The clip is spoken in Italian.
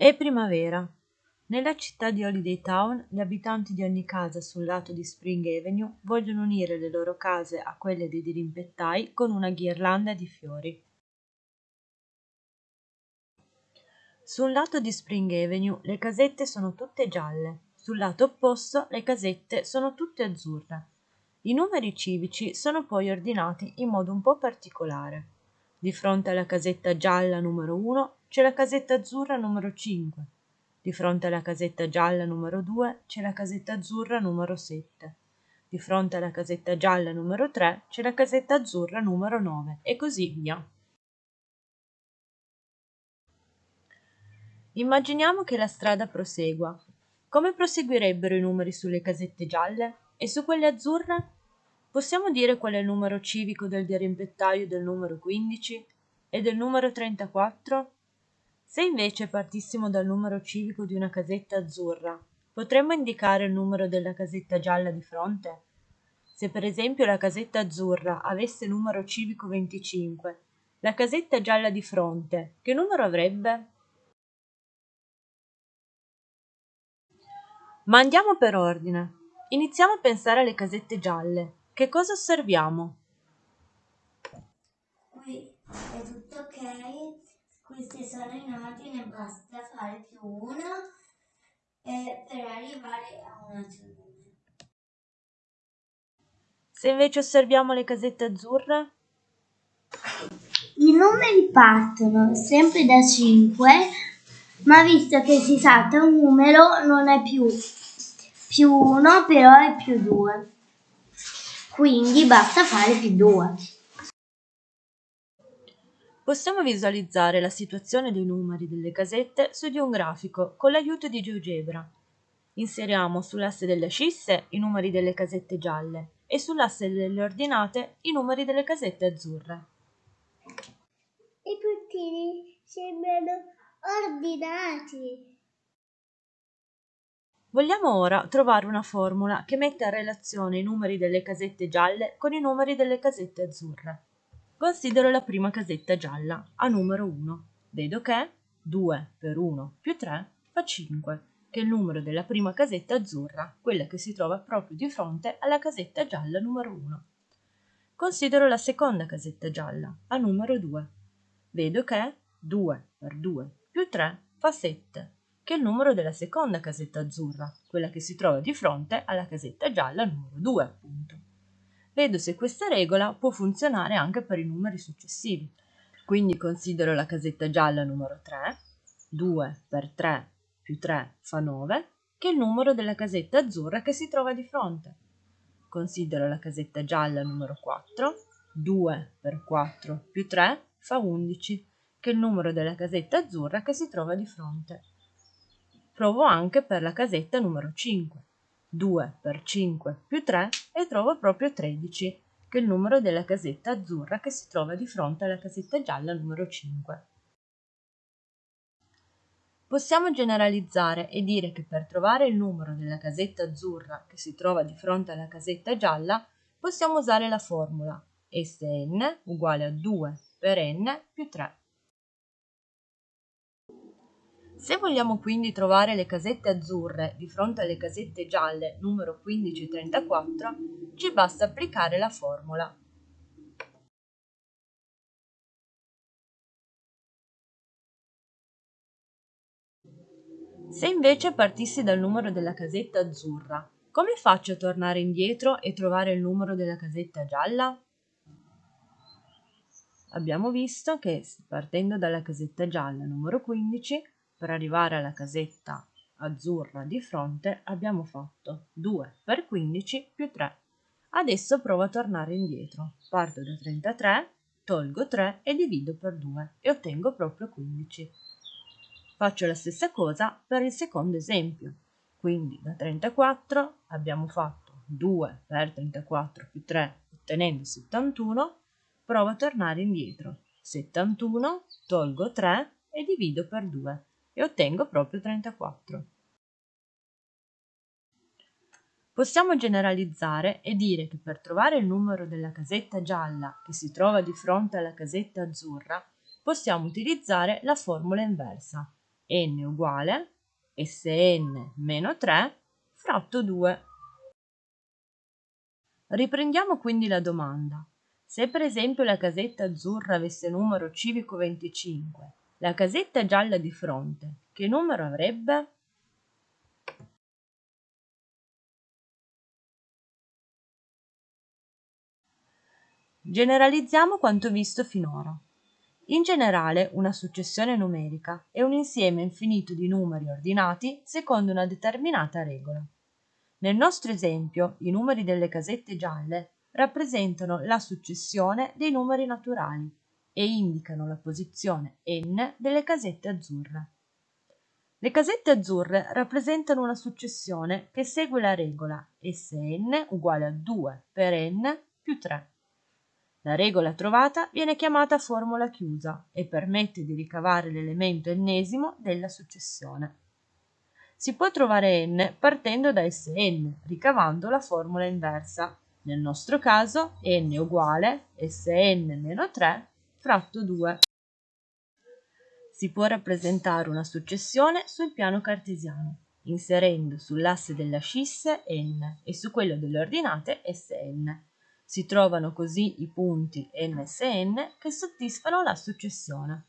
È primavera. Nella città di Holiday Town, gli abitanti di ogni casa sul lato di Spring Avenue vogliono unire le loro case a quelle dei dirimpettai con una ghirlanda di fiori. Sul lato di Spring Avenue le casette sono tutte gialle, sul lato opposto le casette sono tutte azzurre. I numeri civici sono poi ordinati in modo un po' particolare. Di fronte alla casetta gialla numero 1 c'è la casetta azzurra numero 5. Di fronte alla casetta gialla numero 2 c'è la casetta azzurra numero 7. Di fronte alla casetta gialla numero 3 c'è la casetta azzurra numero 9 e così via. Immaginiamo che la strada prosegua. Come proseguirebbero i numeri sulle casette gialle e su quelle azzurre? Possiamo dire qual è il numero civico del dirimpettaio del numero 15 e del numero 34? Se invece partissimo dal numero civico di una casetta azzurra, potremmo indicare il numero della casetta gialla di fronte? Se per esempio la casetta azzurra avesse numero civico 25, la casetta gialla di fronte che numero avrebbe? Ma andiamo per ordine. Iniziamo a pensare alle casette gialle. Che cosa osserviamo? Qui è tutto ok, questi sono in ordine, basta fare più uno eh, per arrivare a un altro numero. Se invece osserviamo le casette azzurre? I numeri partono sempre da 5, ma visto che si salta un numero non è più più 1, però è più 2 quindi basta fare più 2. Possiamo visualizzare la situazione dei numeri delle casette su di un grafico con l'aiuto di GeoGebra. Inseriamo sull'asse delle ascisse i numeri delle casette gialle e sull'asse delle ordinate i numeri delle casette azzurre. I puntini sembrano ordinati. Vogliamo ora trovare una formula che metta in relazione i numeri delle casette gialle con i numeri delle casette azzurre. Considero la prima casetta gialla, a numero 1. Vedo che 2 per 1 più 3 fa 5, che è il numero della prima casetta azzurra, quella che si trova proprio di fronte alla casetta gialla numero 1. Considero la seconda casetta gialla, a numero 2. Vedo che 2 per 2 più 3 fa 7, che è il numero della seconda casetta azzurra, quella che si trova di fronte alla casetta gialla numero 2, appunto. Vedo se questa regola può funzionare anche per i numeri successivi. Quindi considero la casetta gialla numero 3, 2 per 3 più 3 fa 9, che è il numero della casetta azzurra che si trova di fronte. Considero la casetta gialla numero 4, 2 per 4 più 3 fa 11, che è il numero della casetta azzurra che si trova di fronte. Provo anche per la casetta numero 5. 2 per 5 più 3 e trovo proprio 13, che è il numero della casetta azzurra che si trova di fronte alla casetta gialla numero 5. Possiamo generalizzare e dire che per trovare il numero della casetta azzurra che si trova di fronte alla casetta gialla possiamo usare la formula Sn uguale a 2 per n più 3. Se vogliamo quindi trovare le casette azzurre di fronte alle casette gialle numero 15 e 34, ci basta applicare la formula. Se invece partissi dal numero della casetta azzurra, come faccio a tornare indietro e trovare il numero della casetta gialla? Abbiamo visto che partendo dalla casetta gialla numero 15 per arrivare alla casetta azzurra di fronte abbiamo fatto 2 per 15 più 3. Adesso provo a tornare indietro. Parto da 33, tolgo 3 e divido per 2 e ottengo proprio 15. Faccio la stessa cosa per il secondo esempio. Quindi da 34 abbiamo fatto 2 per 34 più 3 ottenendo 71. Provo a tornare indietro. 71, tolgo 3 e divido per 2 e ottengo proprio 34. Possiamo generalizzare e dire che per trovare il numero della casetta gialla che si trova di fronte alla casetta azzurra possiamo utilizzare la formula inversa n uguale Sn meno 3 fratto 2. Riprendiamo quindi la domanda. Se per esempio la casetta azzurra avesse numero civico 25, la casetta gialla di fronte, che numero avrebbe? Generalizziamo quanto visto finora. In generale, una successione numerica è un insieme infinito di numeri ordinati secondo una determinata regola. Nel nostro esempio, i numeri delle casette gialle rappresentano la successione dei numeri naturali e indicano la posizione n delle casette azzurre. Le casette azzurre rappresentano una successione che segue la regola Sn uguale a 2 per n più 3. La regola trovata viene chiamata formula chiusa e permette di ricavare l'elemento ennesimo della successione. Si può trovare n partendo da Sn, ricavando la formula inversa. Nel nostro caso n uguale Sn meno 3 fratto 2. Si può rappresentare una successione sul piano cartesiano, inserendo sull'asse delle ascisse n e su quello delle ordinate Sn si trovano così i punti n e Sn che soddisfano la successione.